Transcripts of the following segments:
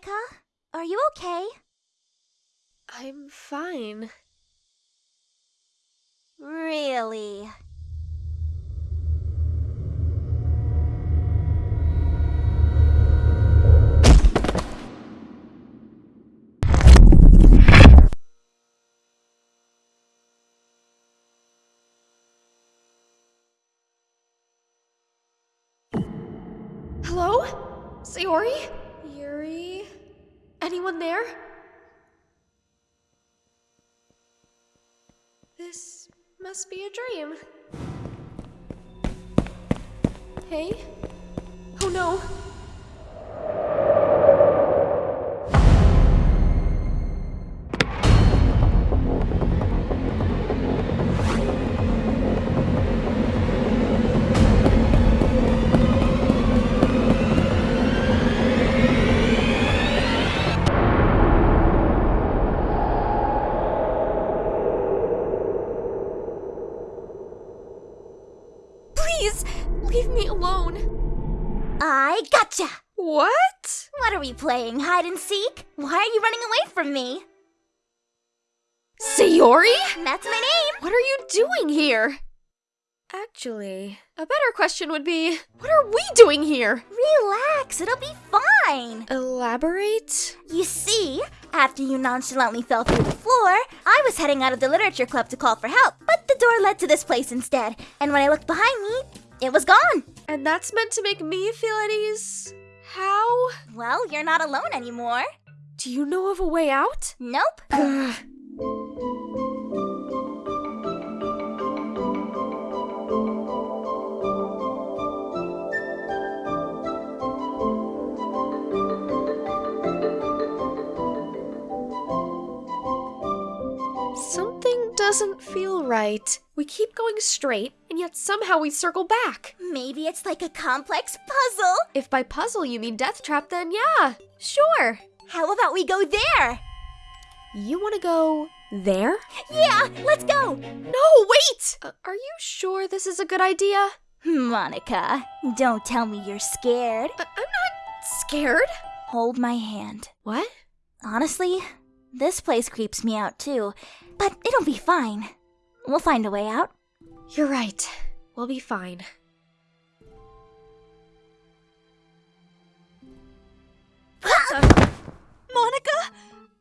Monika, are you okay? I'm fine. Really? Hello? Sayori? Yuri? Anyone there? This must be a dream. Hey? Oh no. Leave me alone. I gotcha! What? What are we playing, hide and seek? Why are you running away from me? Sayori? That's my name! What are you doing here? Actually, a better question would be what are we doing here? Relax, it'll be fine! Elaborate? You see, after you nonchalantly fell through the floor, I was heading out of the literature club to call for help, but the door led to this place instead, and when I looked behind me, it was gone. And that's meant to make me feel at ease? How? Well, you're not alone anymore. Do you know of a way out? Nope. Something doesn't feel right. Keep going straight, and yet somehow we circle back. Maybe it's like a complex puzzle. If by puzzle you mean death trap, then yeah, sure. How about we go there? You want to go there? Yeah, let's go. No, wait! Uh, are you sure this is a good idea? Monika, don't tell me you're scared. I- I'm not scared. Hold my hand. What? Honestly, this place creeps me out too, but it'll be fine. We'll find a way out. You're right. We'll be fine. Monika?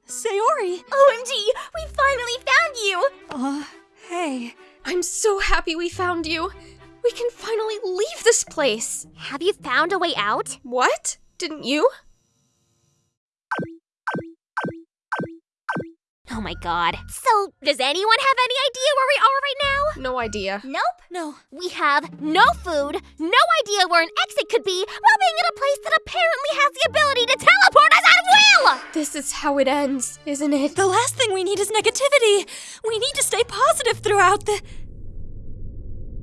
Sayori? OMG, we finally found you! Uh, hey. I'm so happy we found you. We can finally leave this place. Have you found a way out? What? Didn't you? Oh my god. So, does anyone have any idea where we are right now? No idea. Nope. No. We have no food, no idea where an exit could be, while being in a place that apparently has the ability to teleport us at will! This is how it ends, isn't it? The last thing we need is negativity. We need to stay positive throughout the.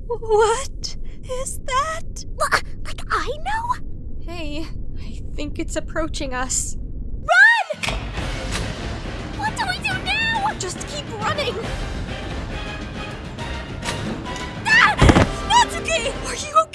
What is that? Wha- Like I know? Hey, I think it's approaching us. Running. Ah! Natsuki! Are you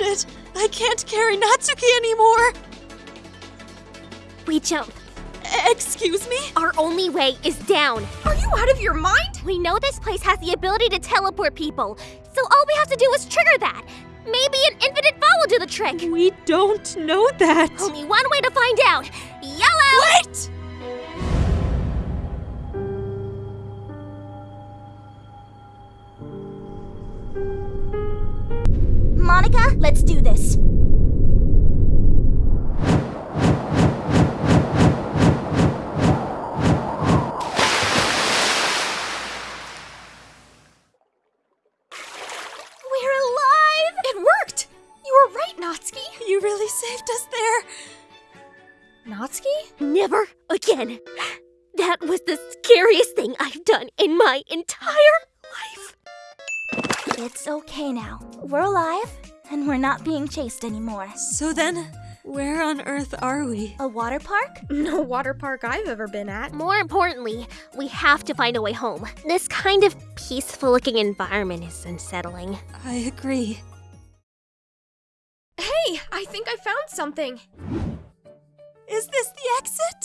exhausted. I can't carry Natsuki anymore. We jump. Excuse me? Our only way is down. Are you out of your mind? We know this place has the ability to teleport people, so all we have to do is trigger that. Maybe an infinite fall will do the trick. We don't know that. Only one way to find out. Yellow! Wait! Monika, let's do this. We're alive! It worked! You were right, Natsuki. You really saved us there. Natsuki? Never again. That was the scariest thing I've done in my entire life. It's okay now. We're alive, and we're not being chased anymore. So then, where on earth are we? A water park? No water park I've ever been at. More importantly, we have to find a way home. This kind of peaceful looking environment is unsettling. I agree. Hey, I think I found something. Is this the exit? Exit?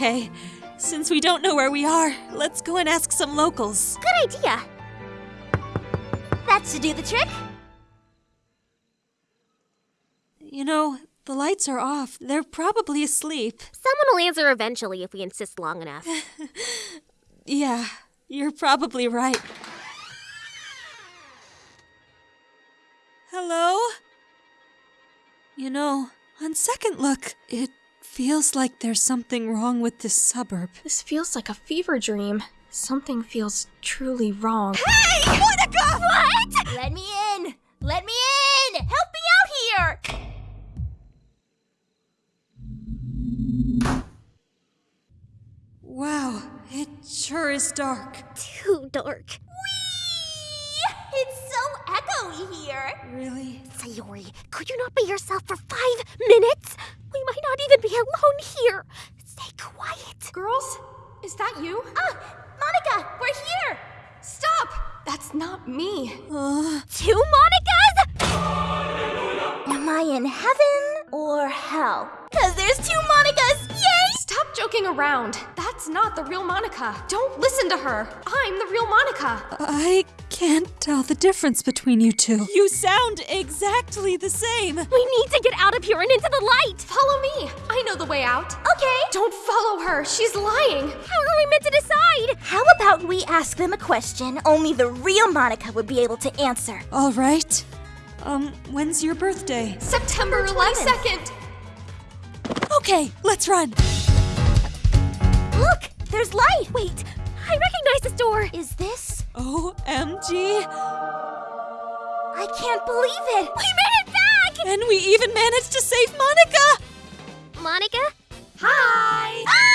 Okay, since we don't know where we are, let's go and ask some locals. Good idea. That should do the trick. You know, the lights are off. They're probably asleep. Someone will answer eventually if we insist long enough. Yeah, you're probably right. Hello? You know, on second look, it feels like there's something wrong with this suburb. This feels like a fever dream. Something feels truly wrong. Hey! What? Let me in! Let me in! Help me out here! Wow, it sure is dark. Too dark. Here. Really? Sayori, could you not be yourself for five minutes? We might not even be alone here. Stay quiet. Girls, is that you? Ah, Monika, we're here! Stop! That's not me. Uh, Two Monikas? Am I in heaven or hell? Cause there's two Monikas! Yay! Stop joking around. That's not the real Monika. Don't listen to her. I'm the real Monika. I can't tell the difference between you two. You sound exactly the same. We need to get out of here and into the light. Follow me. I know the way out. Okay. Don't follow her. She's lying. How are we meant to decide? How about we ask them a question only the real Monika would be able to answer? All right. Um, when's your birthday? September 2nd. Okay, let's run. Look, there's light! Wait, I recognize this door. Is this? OMG. I can't believe it! We made it back! And we even managed to save Monika. Monika? Hi. Ah!